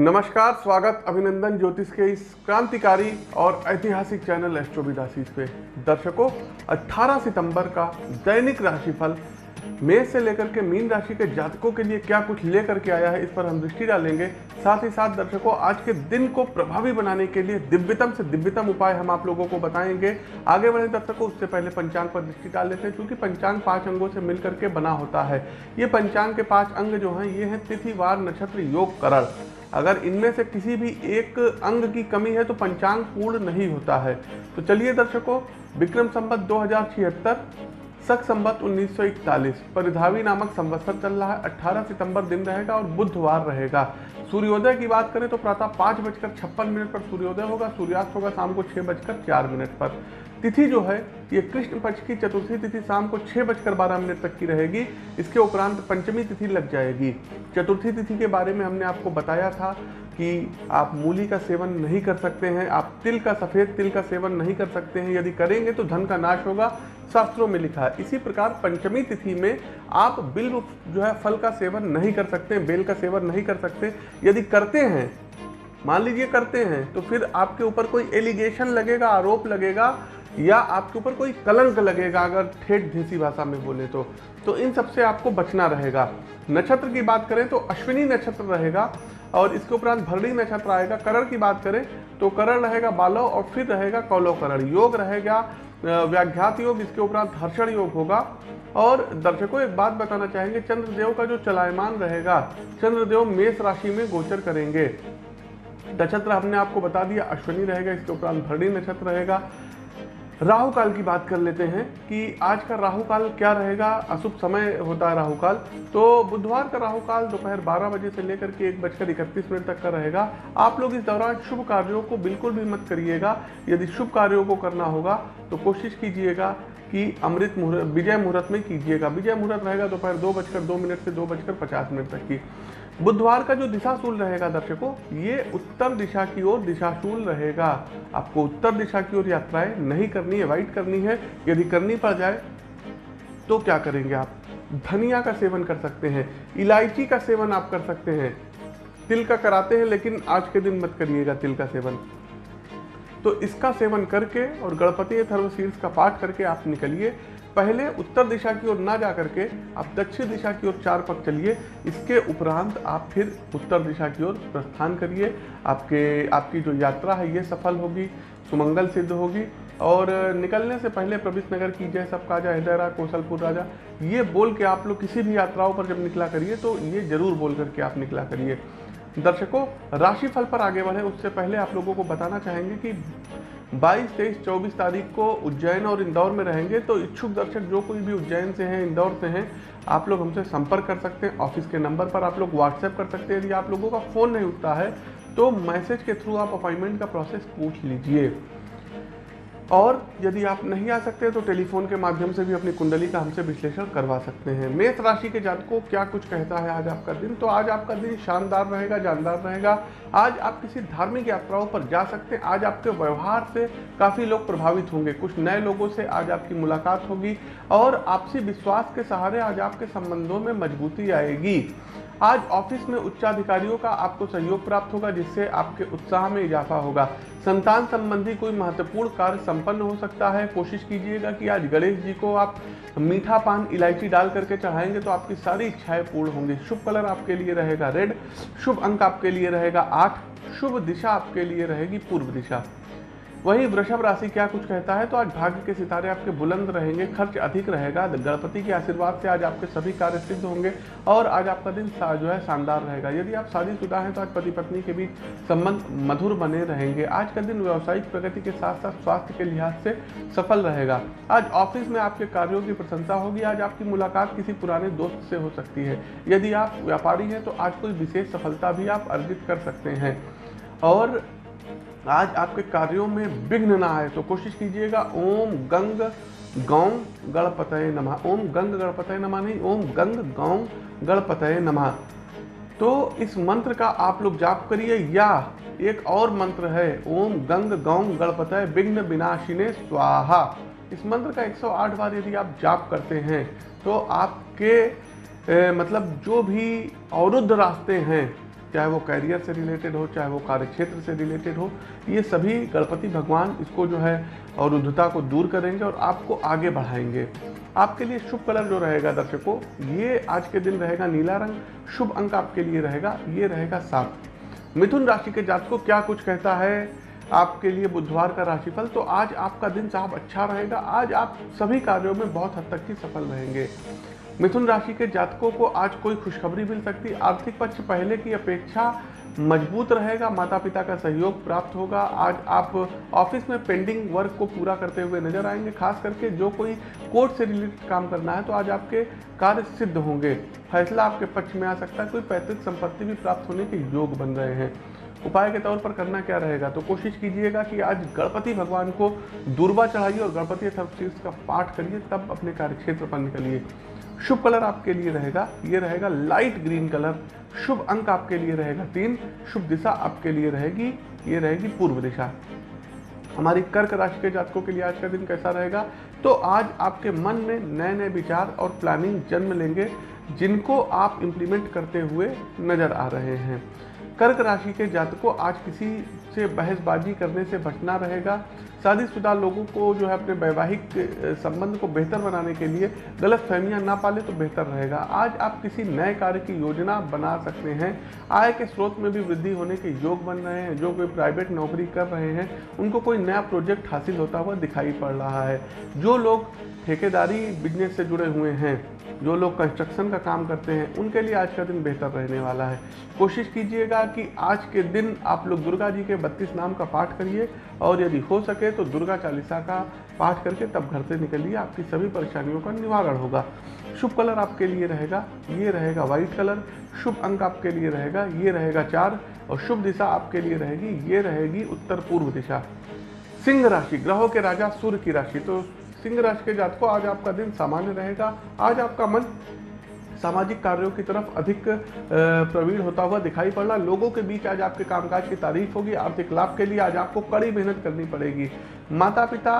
नमस्कार, स्वागत अभिनंदन ज्योतिष के इस क्रांतिकारी और ऐतिहासिक चैनल एस्ट्रोविदासीस पे। दर्शकों 18 सितंबर का दैनिक राशिफल, मेष से लेकर के मीन राशि के जातकों के लिए क्या कुछ लेकर के आया है, इस पर हम दृष्टि डालेंगे। साथ ही साथ दर्शकों, आज के दिन को प्रभावी बनाने के लिए दिव्यतम से दिव्यतम उपाय हम आप लोगों को बताएँगे। आगे बढ़े दर्शकों, उससे पहले पंचांग पर दृष्टि डाल लेते हैं, क्योंकि पंचांग पाँच अंगों से मिलकर के बना होता है। ये पंचांग के पाँच अंग जो हैं, ये हैं तिथिवार नक्षत्र, योग, करण। अगर इनमें से किसी भी एक अंग की कमी है तो पंचांग पूर्ण नहीं होता है। तो चलिए दर्शकों, विक्रम संबत दो सख संबत 1941 परिधावी नामक संवत्सर चल रहा है 18 सितंबर दिन रहेगा और बुधवार रहेगा। सूर्योदय की बात करें तो प्रातः पाँच बजकर छप्पन मिनट पर सूर्योदय होगा, सूर्यास्त होगा शाम को छः बजकर चार मिनट पर। तिथि जो है, ये कृष्ण पक्ष की चतुर्थी तिथि शाम को छः बजकर बारह मिनट तक की रहेगी। इसके उपरांत पंचमी तिथि लग जाएगी। चतुर्थी तिथि के बारे में हमने आपको बताया था कि आप मूली का सेवन नहीं कर सकते हैं, आप तिल का, सफ़ेद तिल का सेवन नहीं कर सकते हैं। यदि करेंगे तो धन का नाश होगा, शास्त्रों में लिखा है। इसी प्रकार पंचमी तिथि में आप बिल जो है, फल का सेवन नहीं कर सकते, बेल का सेवन नहीं कर सकते। यदि करते हैं, मान लीजिए करते हैं तो फिर आपके ऊपर कोई एलिगेशन लगेगा, आरोप लगेगा या आपके ऊपर कोई कलंक लगेगा, अगर ठेठ देसी भाषा में बोले तो तो इन सबसे आपको बचना रहेगा। नक्षत्र की बात करें तो अश्विनी नक्षत्र रहेगा और इसके उपरांत भरणी नक्षत्र आएगा। करण की बात करें तो करण रहेगा बालो और फिर रहेगा कौलो करण। योग रहेगा व्याघ्यात योग, इसके उपरांत हर्षण योग होगा। और दर्शकों, एक बात बताना चाहेंगे, चंद्रदेव का जो चलायमान रहेगा, चंद्रदेव मेष राशि में गोचर करेंगे। नक्षत्र हमने आपको बता दिया, अश्विनी रहेगा, इसके उपरांत भरणी नक्षत्र रहेगा। राहु काल की बात कर लेते हैं कि आज का राहु काल क्या रहेगा? अशुभ समय होता है राहु काल तो बुधवार का राहु काल दोपहर 12 बजे से लेकर के एक बजकर इकतीस मिनट तक का रहेगा। आप लोग इस दौरान शुभ कार्यों को बिल्कुल भी मत करिएगा। यदि शुभ कार्यों को करना होगा तो कोशिश कीजिएगा कि अमृत मुहूर्त, विजय मुहूर्त में कीजिएगा। विजय मुहूर्त रहेगा दोपहर दो बजकर दो मिनट से दो बजकर पचास मिनट तक की। बुधवार का जो दिशाशूल रहेगा दर्शकों, ये उत्तर दिशा की ओर दिशाशूल रहेगा। आपको उत्तर दिशा की ओर यात्राएँ नहीं करनी है वाइट करनी है। यदि करनी पड़ जाए तो क्या करेंगे आप? धनिया का सेवन कर सकते हैं, इलायची का सेवन आप कर सकते हैं। तिल का कराते हैं, लेकिन आज के दिन मत करिएगा तिल का सेवन। तो इसका सेवन करके और गणपति थर्वशीर्ष का पाठ करके आप निकलिए। पहले उत्तर दिशा की ओर ना जा करके आप दक्षिण दिशा की ओर चार पग चलिए। इसके उपरांत आप फिर उत्तर दिशा की ओर प्रस्थान करिए। आपके, आपकी जो यात्रा है, ये सफल होगी, सुमंगल सिद्ध होगी। और निकलने से पहले प्रविष्ट नगर की जय सब काजा हृदयरा कौशलपुर राजा, ये बोल के आप लोग किसी भी यात्राओं पर जब निकला करिए तो ये ज़रूर बोल करके आप निकला करिए। दर्शकों, राशिफल पर आगे बढ़े। उससे पहले आप लोगों को बताना चाहेंगे कि 22, तेईस चौबीस तारीख को उज्जैन और इंदौर में रहेंगे तो इच्छुक दर्शक जो कोई भी उज्जैन से हैं इंदौर से हैं आप लोग हमसे संपर्क कर सकते हैं। ऑफ़िस के नंबर पर आप लोग व्हाट्सएप कर सकते हैं। यदि आप लोगों का फ़ोन नहीं उठता है तो मैसेज के थ्रू आप अपॉइंटमेंट का प्रोसेस पूछ लीजिए। और यदि आप नहीं आ सकते तो टेलीफोन के माध्यम से भी अपनी कुंडली का हमसे विश्लेषण करवा सकते हैं। मेष राशि के जातकों, क्या कुछ कहता है आज आपका दिन? तो आज आपका दिन शानदार रहेगा, जानदार रहेगा। आज आप किसी धार्मिक यात्राओं पर जा सकते हैं। आज आपके व्यवहार से काफ़ी लोग प्रभावित होंगे। कुछ नए लोगों से आज आपकी मुलाकात होगी और आपसी विश्वास के सहारे आज आपके संबंधों में मजबूती आएगी। आज ऑफ़िस में उच्चाधिकारियों का आपको सहयोग प्राप्त होगा, जिससे आपके उत्साह में इजाफा होगा। संतान संबंधी कोई महत्वपूर्ण कार्य संपन्न हो सकता है। कोशिश कीजिएगा कि आज गणेश जी को आप मीठा पान, इलायची डाल करके चढ़ाएँगे तो आपकी सारी इच्छाएँ पूर्ण होंगी। शुभ कलर आपके लिए रहेगा रेड, शुभ अंक आपके लिए रहेगा आठ, शुभ दिशा आपके लिए रहेगी पूर्व दिशा। वहीं वृषभ राशि क्या कुछ कहता है? तो आज भाग्य के सितारे आपके बुलंद रहेंगे, खर्च अधिक रहेगा गणपति के आशीर्वाद से आज आपके सभी कार्य सिद्ध होंगे और आज आपका दिन जो है शानदार रहेगा। यदि आप शादीशुदा हैं तो आज पति पत्नी के बीच संबंध मधुर बने रहेंगे। आज का दिन व्यावसायिक प्रगति के साथ साथ स्वास्थ्य के लिहाज से सफल रहेगा। आज ऑफ़िस में आपके कार्यों की प्रशंसा होगी, आज आपकी मुलाकात किसी पुराने दोस्त से हो सकती है। यदि आप व्यापारी हैं तो आज कोई विशेष सफलता भी आप अर्जित कर सकते हैं। और आज आपके कार्यों में विघ्न ना आए तो कोशिश कीजिएगा ओम गंग गौं गणपतय नमः। ओम गंग गणपतय नमः नहीं ओम गंग गौं गणपतय नमः। तो इस मंत्र का आप लोग जाप करिए या एक और मंत्र है ओम गंग गौं गणपतय विघ्न विनाशिने स्वाहा। इस मंत्र का 108 बार यदि आप जाप करते हैं तो आपके ए, मतलब जो भी अवरुद्ध रास्ते हैं चाहे वो कैरियर से रिलेटेड हो, चाहे वो कार्य क्षेत्र से रिलेटेड हो, ये सभी गणपति भगवान इसको जो है और अवरुद्धता को दूर करेंगे और आपको आगे बढ़ाएँगे। आपके लिए शुभ कलर जो रहेगा दर्शकों, ये आज के दिन रहेगा नीला रंग, शुभ अंक आपके लिए रहेगा, ये रहेगा सात। मिथुन राशि के जात को क्या कुछ कहता है? आपके लिए बुधवार का राशिफल तो आज आपका दिन साहब अच्छा रहेगा, आज आप सभी कार्यों में बहुत हद तक ही सफल रहेंगे। मिथुन राशि के जातकों को आज कोई खुशखबरी मिल सकती। आर्थिक पक्ष पहले की अपेक्षा मज़बूत रहेगा। माता पिता का सहयोग प्राप्त होगा। आज आप ऑफ़िस में पेंडिंग वर्क को पूरा करते हुए नज़र आएँगे। खास करके जो कोई कोर्ट से रिलेटेड काम करना है तो आज आपके कार्य सिद्ध होंगे। फैसला आपके पक्ष में आ सकता है। कोई पैतृक संपत्ति भी प्राप्त होने के योग बन रहे हैं। उपाय के तौर पर करना क्या रहेगा? तो कोशिश कीजिएगा कि आज गणपति भगवान को दुर्बा चढ़ाइए और गणपति थर्पशीर्ष का पाठ करिए। तब अपने कार्यक्षेत्र पर निकलिए। शुभ कलर आपके लिए रहेगा, ये रहेगा लाइट ग्रीन कलर, शुभ अंक आपके लिए रहेगा तीन, शुभ दिशा आपके लिए रहेगी, ये रहेगी पूर्व दिशा। हमारी कर्क राशि के जातकों के लिए आज का दिन कैसा रहेगा? तो आज आपके मन में नए नए विचार और प्लानिंग जन्म लेंगे, जिनको आप इम्प्लीमेंट करते हुए नज़र आ रहे हैं। कर्क राशि के जातकों, आज किसी से बहसबाजी करने से बचना रहेगा शादीशुदा लोगों को जो है अपने वैवाहिक संबंध को बेहतर बनाने के लिए गलत फहमियाँ ना पाले तो बेहतर रहेगा। आज आप किसी नए कार्य की योजना बना सकते हैं। आय के स्रोत में भी वृद्धि होने के योग बन रहे हैं, जो कोई प्राइवेट नौकरी कर रहे हैं, उनको कोई नया प्रोजेक्ट हासिल होता हुआ दिखाई पड़ रहा है। जो लोग ठेकेदारी बिज़नेस से जुड़े हुए हैं, जो लोग कंस्ट्रक्शन का काम करते हैं, उनके लिए आज का दिन बेहतर रहने वाला है। कोशिश कीजिएगा कि आज के दिन आप लोग दुर्गा जी के बत्तीस नाम का पाठ करिए और यदि हो सके तो दुर्गा चालीसा का पाठ करके तब घर से निकलिए, आपकी सभी परेशानियों का निवारण होगा। शुभ कलर आपके लिए रहेगा, ये रहेगा व्हाइट कलर, शुभ अंक आपके लिए रहेगा, ये रहेगा चार, और शुभ दिशा आपके लिए रहेगी, ये रहेगी उत्तर पूर्व दिशा। सिंह राशि, ग्रहों के राजा सूर्य की राशि तो सिंह राशि के जात को आज आपका दिन सामान्य रहेगा, आज आपका मन सामाजिक कार्यों की तरफ़ अधिक प्रवीण होता हुआ दिखाई पड़ रहा लोगों के बीच आज आपके कामकाज की तारीफ़ होगी, आर्थिक लाभ के लिए आज आपको कड़ी मेहनत करनी पड़ेगी। माता पिता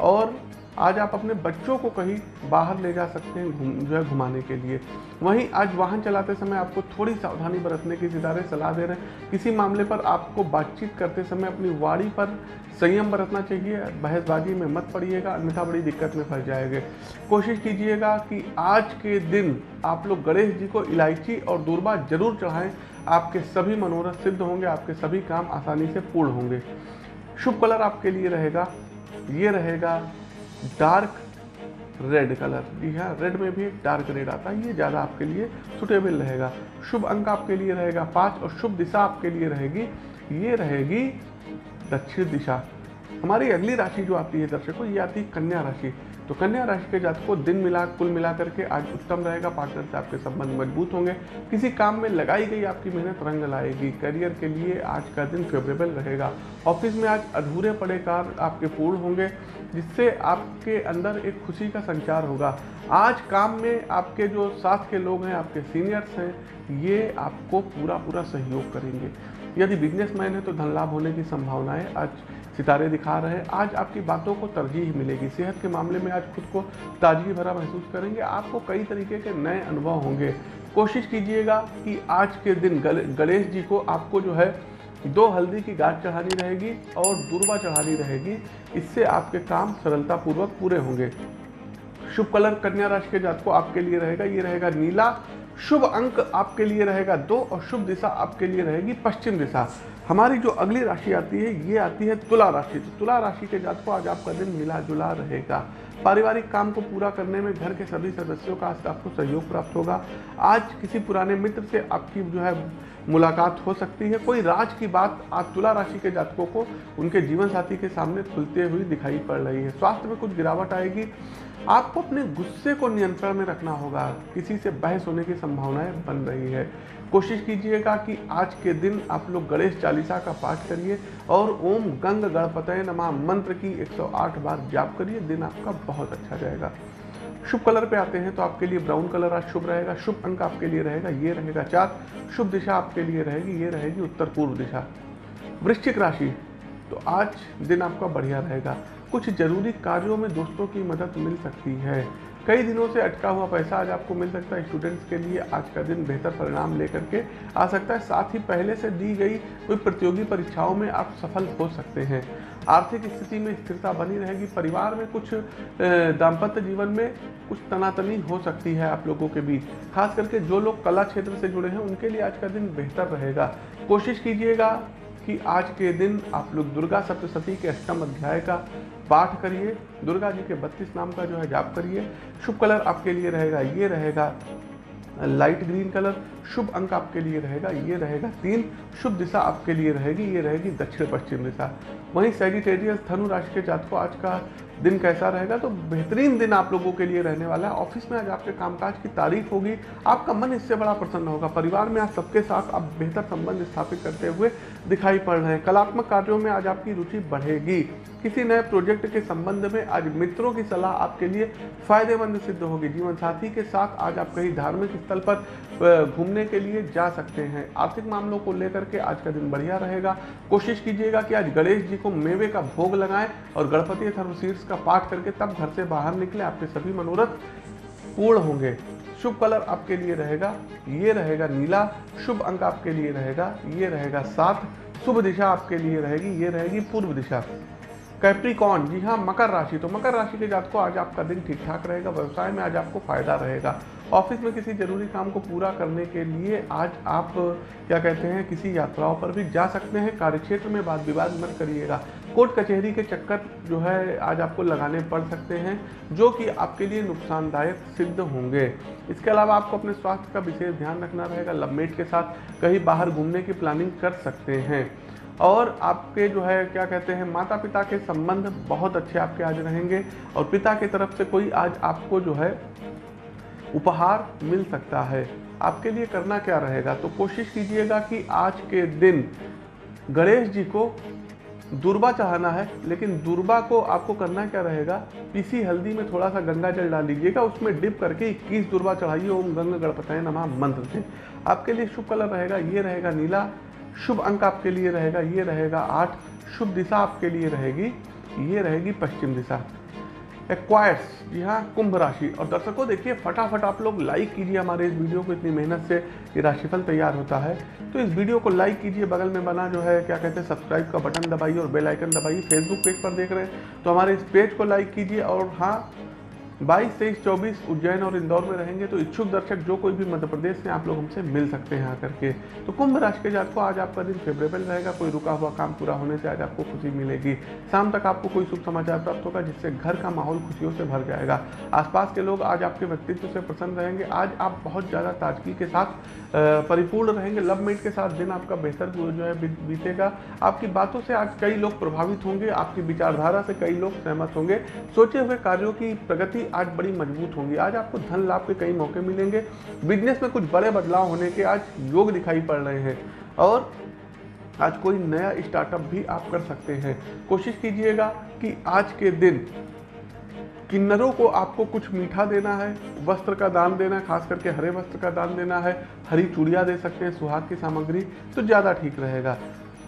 और आज आप अपने बच्चों को कहीं बाहर ले जा सकते हैं घूम, जो है घुमाने के लिए। वहीं आज वाहन चलाते समय आपको थोड़ी सावधानी बरतने की सितारे सलाह दे रहे हैं। किसी मामले पर आपको बातचीत करते समय अपनी वाड़ी पर संयम बरतना चाहिए। बहसबाजी में मत पड़िएगा, अन्यथा बड़ी दिक्कत में फंस जाएँगे। कोशिश कीजिएगा कि आज के दिन आप लोग गणेश जी को इलायची और दूरबा ज़रूर चढ़ाएँ। आपके सभी मनोरथ सिद्ध होंगे, आपके सभी काम आसानी से पूर्ण होंगे। शुभ कलर आपके लिए रहेगा, ये रहेगा डार्क रेड कलर जी हाँ। रेड में भी एक डार्क रेड आता है। ये ज़्यादा आपके लिए सुटेबल रहेगा। शुभ अंक आपके लिए रहेगा, पाँच, और शुभ दिशा आपके लिए रहेगी। ये रहेगी दक्षिण दिशा। हमारी अगली राशि जो आती है दर्शकों, ये आती है कन्या राशि। तो कन्या राशि के जातकों दिन मिला, कुल मिला करके आज उत्तम रहेगा, पार्टनर से आपके संबंध मज़बूत होंगे। किसी काम में लगाई गई आपकी मेहनत रंग लाएगी। करियर के लिए आज का दिन फेवरेबल रहेगा। ऑफ़िस में आज अधूरे पड़े कार्य आपके पूर्ण होंगे, जिससे आपके अंदर एक खुशी का संचार होगा। आज काम में आपके जो साथ के लोग हैं, आपके सीनियर्स हैं, ये आपको पूरा पूरा सहयोग करेंगे। यदि बिजनेसमैन है तो धन लाभ होने की संभावनाएँ आज सितारे दिखा रहे हैं। आज आपकी बातों को तरजीह मिलेगी। सेहत के मामले में आज खुद को ताजगी भरा महसूस करेंगे। आपको कई तरीके के नए अनुभव होंगे। कोशिश कीजिएगा कि आज के दिन गणेश जी को आपको जो है दो हल्दी की गाज चढ़ानी रहेगी और दुर्वा चढ़ानी रहेगी। इससे आपके काम सरलतापूर्वक पूरे होंगे। शुभ कलर कन्या राशि के जात को आपके लिए रहेगा। ये रहेगा नीला। शुभ अंक आपके लिए रहेगा दो और शुभ दिशा आपके लिए रहेगी पश्चिम दिशा। हमारी जो अगली राशि आती है, ये आती है तुला राशि। तो तुला राशि के जात को आज आपका दिन मिला जुला रहेगा। पारिवारिक काम को पूरा करने में घर के सभी सदस्यों का आपको सहयोग प्राप्त होगा। आज किसी पुराने मित्र से आपकी जो है मुलाकात हो सकती है। कोई राज की बात आज तुला राशि के जातकों को उनके जीवन साथी के सामने खुलते हुए दिखाई पड़ रही है। स्वास्थ्य में कुछ गिरावट आएगी। आपको अपने गुस्से को नियंत्रण में रखना होगा। किसी से बहस होने की संभावनाएँ बन रही है। कोशिश कीजिएगा कि आज के दिन आप लोग गणेश चालीसा का पाठ करिए और ओम गंग गणपत नमा मंत्र की 108 बार जाप करिए। दिन आपका बहुत अच्छा जाएगा शुभ कलर पे आते हैं तो आपके लिए ब्राउन कलर आज शुभ रहेगा, शुभ अंक आपके लिए रहेगा, ये रहेगा चार, शुभ दिशा आपके लिए रहेगी, ये रहेगी उत्तर पूर्व दिशा। वृश्चिक राशि तो आज दिन आपका बढ़िया रहेगा। कुछ ज़रूरी कार्यों में दोस्तों की मदद मिल सकती है। कई दिनों से अटका हुआ पैसा आज आपको मिल सकता है स्टूडेंट्स के लिए। आज का दिन बेहतर परिणाम लेकर के आ सकता है। साथ ही पहले से दी गई कोई प्रतियोगी परीक्षाओं में आप सफल हो सकते हैं। आर्थिक स्थिति में स्थिरता बनी रहेगी। परिवार में कुछ दाम्पत्य जीवन में कुछ तनातनी हो सकती है आप लोगों के बीच। खास करके जो लोग कला क्षेत्र से जुड़े हैं, उनके लिए आज का दिन बेहतर रहेगा। कोशिश कीजिएगा कि आज के दिन आप लोग दुर्गा सप्तशती के अष्टम अध्याय का पाठ करिए। दुर्गा जी के बत्तीस नाम का जो है जाप करिए। शुभ कलर आपके लिए रहेगा, ये रहेगा, लाइट ग्रीन कलर। शुभ अंक आपके लिए रहेगा, ये रहेगा तीन। शुभ दिशा आपके लिए रहेगी, ये रहेगी दक्षिण पश्चिम दिशा। वहीं सेजिटेरियस धनु राशि के जातकों, आज का दिन कैसा रहेगा तो बेहतरीन दिन आप लोगों के लिए रहने वाला है। ऑफ़िस में आज आपके कामकाज की तारीफ़ होगी, आपका मन इससे बड़ा प्रसन्न होगा। परिवार में आज सबके साथ आप बेहतर संबंध स्थापित करते हुए दिखाई पड़ रहे हैं। कलात्मक कार्यों में आज आपकी रुचि बढ़ेगी। किसी नए प्रोजेक्ट के संबंध में आज मित्रों की सलाह आपके लिए फ़ायदेमंद सिद्ध होगी। जीवन साथी के साथ आज आप कहीं धार्मिक स्थल पर घूमने के लिए जा सकते हैं। आर्थिक मामलों को लेकर के आज का दिन बढ़िया रहेगा। कोशिश कीजिएगा कि आज गणेश जी को मेवे का भोग लगाएँ और गणपति सर्वशीर्ष का पाठ करके तब घर से बाहर निकले, आपके सभी मनोरथ पूर्ण होंगे। शुभ कलर आपके लिए रहेगा, ये रहेगा नीला, शुभ अंक आपके लिए रहेगा, ये रहेगा सात, शुभ दिशा आपके लिए रहेगी, ये रहेगी पूर्व दिशा। कैप्रिकॉन जी हाँ मकर राशि तो मकर राशि के जात को आज आपका दिन ठीक ठाक रहेगा, व्यवसाय में आज आपको फ़ायदा रहेगा। ऑफ़िस में किसी ज़रूरी काम को पूरा करने के लिए आज आप, क्या कहते हैं, किसी यात्राओं पर भी जा सकते हैं। कार्यक्षेत्र में वाद विवाद मत करिएगा। कोर्ट कचहरी के चक्कर जो है, आज आपको लगाने पड़ सकते हैं, जो कि आपके लिए नुकसानदायक सिद्ध होंगे। इसके अलावा आपको अपने स्वास्थ्य का विशेष ध्यान रखना रहेगा, लवमेट के साथ कहीं बाहर घूमने की प्लानिंग कर सकते हैं। और आपके जो है, क्या कहते हैं माता पिता के संबंध बहुत अच्छे आपके आज रहेंगे। और पिता की तरफ़ से कोई आज आपको जो है उपहार मिल सकता है। आपके लिए करना क्या रहेगा? तो कोशिश कीजिएगा कि आज के दिन गणेश जी को दुर्बा चढ़ाना है, लेकिन दुर्बा को आपको करना क्या रहेगा? पीसी हल्दी में थोड़ा सा गंगा जल डाल लीजिएगा, उसमें डिप करके इक्कीस दुर्बा चढ़ाइए। ओम गंगा गणपतय नमा मंत्र से। आपके लिए शुभ कलर रहेगा, ये रहेगा नीला। शुभ अंक आपके लिए रहेगा, ये रहेगा आठ। शुभ दिशा आपके लिए रहेगी, ये रहेगी पश्चिम दिशा। एक्वायर्स जी हाँ कुंभ राशि। और दर्शकों, देखिए, फटाफट आप लोग लाइक कीजिए हमारे इस वीडियो को, इतनी मेहनत से ये राशिफल तैयार होता है। तो इस वीडियो को लाइक कीजिए, बगल में बना जो है, क्या कहते हैं सब्सक्राइब का बटन दबाइए और बेल आइकन दबाइए। फेसबुक पेज पर देख रहे हैं तो हमारे इस पेज को लाइक कीजिए और हाँ बाईस, तेईस, चौबीस उज्जैन और इंदौर में रहेंगे तो इच्छुक दर्शक जो कोई भी मध्य प्रदेश से आप लोग हमसे मिल सकते हैं आकर के। तो कुंभ राशि के जात को आज आपका दिन फेवरेबल रहेगा, कोई रुका हुआ काम पूरा होने से आज आपको खुशी मिलेगी। शाम तक आपको कोई शुभ समाचार प्राप्त होगा, जिससे घर का माहौल खुशियों से भर जाएगा। आसपास के लोग आज आपके व्यक्तित्व से प्रसन्न रहेंगे। आज आप बहुत ज़्यादा ताजगी के साथ परिपूर्ण रहेंगे। लव मेट के साथ दिन आपका बेहतर जो है बीतेगा। आपकी बातों से आज कई लोग प्रभावित होंगे, आपकी विचारधारा से कई लोग सहमत होंगे। सोचे हुए कार्यों की प्रगति आज बड़ी मज़बूत होंगी। आज आपको धन लाभ के कई मौके मिलेंगे। बिज़नेस में कुछ बड़े बदलाव होने के आज योग दिखाई पड़ रहे हैं। और आज कोई नया स्टार्टअप भी आप कर सकते हैं। कोशिश कीजिएगा कि आज के दिन किन्नरों को आपको कुछ मीठा देना है, वस्त्र का दान देना है, खास करके हरे वस्त्र का दान देना है, हरी चूड़िया दे सकते हैं, सुहाग की सामग्री तो ज़्यादा ठीक रहेगा।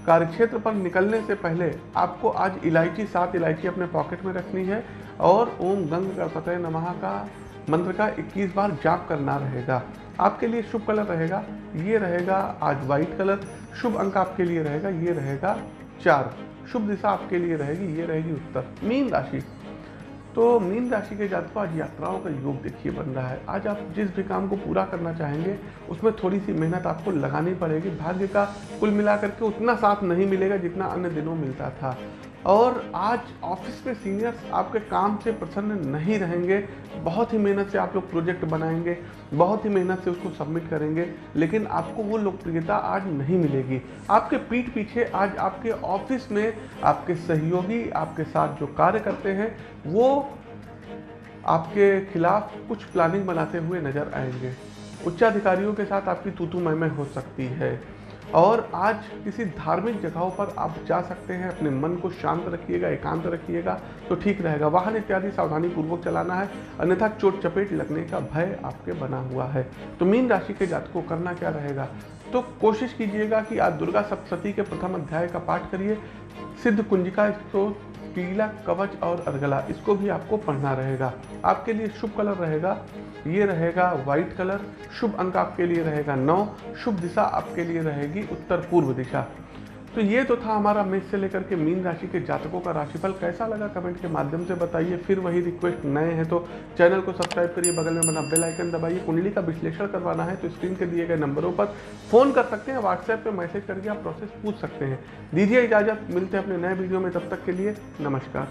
कार्यक्षेत्र पर निकलने से पहले आपको आज इलायची, सात इलायची अपने पॉकेट में रखनी है और ओम गंग गणपतय नमः का मंत्र का 21 बार जाप करना रहेगा। आपके लिए शुभ कलर रहेगा। ये रहेगा आज वाइट कलर। शुभ अंक आपके लिए रहेगा। ये रहेगा चार। शुभ दिशा आपके लिए रहेगी। ये रहेगी उत्तर। मीन राशि। तो मीन राशि के जातकों, आज यात्राओं का योग देखिए बन रहा है। आज आप जिस भी काम को पूरा करना चाहेंगे, उसमें थोड़ी सी मेहनत आपको लगानी पड़ेगी। भाग्य का कुल मिलाकर के उतना साथ नहीं मिलेगा जितना अन्य दिनों मिलता था। और आज ऑफ़िस में सीनियर्स आपके काम से प्रसन्न नहीं रहेंगे। बहुत ही मेहनत से आप लोग प्रोजेक्ट बनाएँगे, बहुत ही मेहनत से उसको सबमिट करेंगे, लेकिन आपको वो लोकप्रियता आज नहीं मिलेगी। आपके पीठ पीछे आज आपके ऑफ़िस में आपके सहयोगी, आपके साथ जो कार्य करते हैं, वो आपके खिलाफ कुछ प्लानिंग बनाते हुए नज़र आएँगे। उच्चाधिकारियों के साथ आपकी तूतू मैं हो सकती है। और आज किसी धार्मिक जगहों पर आप जा सकते हैं, अपने मन को शांत रखिएगा, एकांत रखिएगा तो ठीक रहेगा। वाहन इत्यादि सावधानी पूर्वक चलाना है, अन्यथा चोट चपेट लगने का भय आपके बना हुआ है। तो मीन राशि के जात को करना क्या रहेगा? तो कोशिश कीजिएगा कि आज दुर्गा सप्तती के प्रथम अध्याय का पाठ करिए। सिद्ध कुंजिका स्त्रोत कीला कवच और अर्गला इसको भी आपको पढ़ना रहेगा। आपके लिए शुभ कलर रहेगा, ये रहेगा व्हाइट कलर, शुभ अंक आपके लिए रहेगा नौ, शुभ दिशा आपके लिए रहेगी उत्तर पूर्व दिशा। तो ये तो था हमारा मेष से लेकर के मीन राशि के जातकों का राशिफल। कैसा लगा कमेंट के माध्यम से बताइए। फिर वही रिक्वेस्ट नए हैं तो चैनल को सब्सक्राइब करिए, बगल में बना बेल आइकन दबाइए। कुंडली का विश्लेषण करवाना है तो स्क्रीन के दिए गए नंबरों पर फ़ोन कर सकते हैं व्हाट्सएप पे मैसेज करके आप प्रोसेस पूछ सकते हैं। दीजिए इजाज़त, मिलते हैं अपने नए वीडियो में। तब तक के लिए नमस्कार।